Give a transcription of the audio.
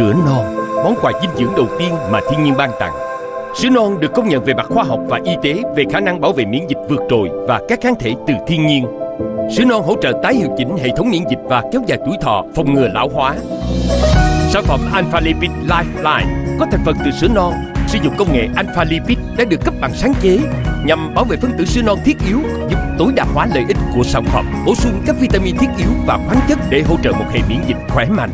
sữa non món quà dinh dưỡng đầu tiên mà thiên nhiên ban tặng. Sữa non được công nhận về mặt khoa học và y tế về khả năng bảo vệ miễn dịch vượt trội và các kháng thể từ thiên nhiên. Sữa non hỗ trợ tái hiệu chỉnh hệ thống miễn dịch và kéo dài tuổi thọ, phòng ngừa lão hóa. Sản phẩm Alpha Lipid Lifeline có thành phần từ sữa non, sử dụng công nghệ Alpha Lipid đã được cấp bằng sáng chế nhằm bảo vệ phân tử sữa non thiết yếu, giúp tối đa hóa lợi ích của sản phẩm, bổ sung các vitamin thiết yếu và khoáng chất để hỗ trợ một hệ miễn dịch khỏe mạnh.